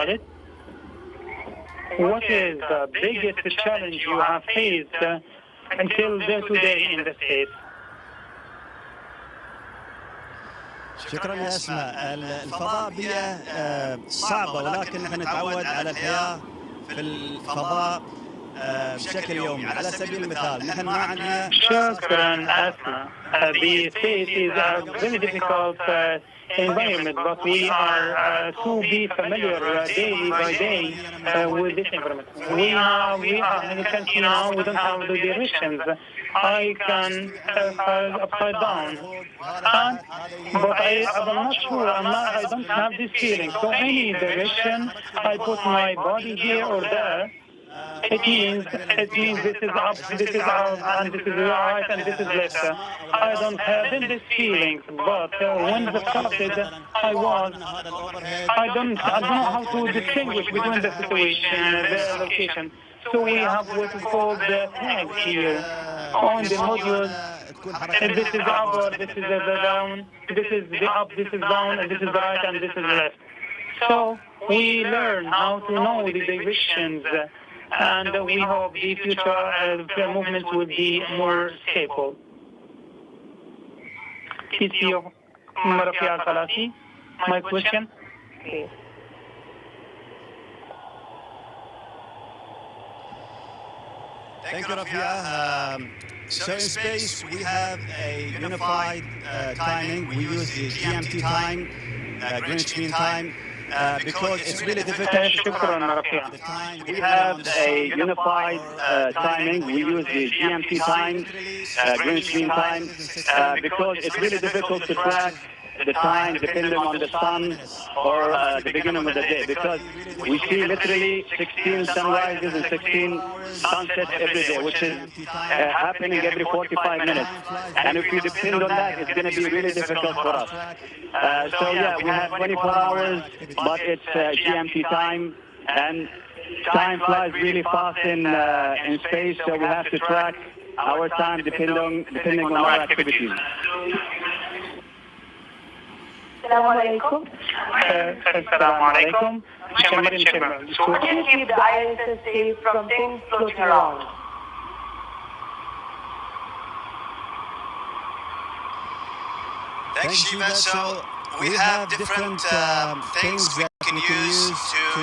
about it. What is the biggest challenge you have faced uh, until today in the States? شكرا يا اسماء الفضاء بيئه آه، صعبه ولكن نحن نتعود على الحياة في الفضاء آه، بشكل يومي على سبيل المثال نحن ما عندنا شكرا. Uh, the is a very difficult uh, environment, but we are uh, to be familiar uh, day by day uh, with this environment. We are, we are, you can see now, we don't have the directions. I can uh, fall upside down. And, but I, I'm not sure, I'm not, I don't have this feeling. So any direction, I put my body here or there, it means it means this is up, this is out, and this is right, and this is left. I don't have this feelings, but uh, when the started, I was, I don't, I don't know how to distinguish between the situation, and the location. So we have what is called the tags here on the modules. And this is up, this is the down, this is the up, this is down, and this is right, and this is left. So we learn how to know the directions and we hope the future uh, movements will be more stable. TCO Marafia Salasi, my question. Thank you, Rafia. Um, so in space, we have a unified uh, timing. We use the GMT time, uh, Greenwich Mean Time, uh, uh, because it's really difficult. The time we have a unified uh, uh, timing. We use the GMT time, uh, Greenwich Mean Time, because it's really difficult to track the time depending on the sun or uh, the beginning of the day because we see literally 16 sunrises and 16 sunsets every day, which is uh, happening every 45 minutes. And if we depend on that, it's going to be really difficult for us. Uh, so yeah, we have 24 hours, but it's uh, GMT time, and time flies really fast in uh, in space, so we have to track our time depending on depending on our activities. Chairman and So keep the ISS safe from things floating around? We have different uh, things we can use to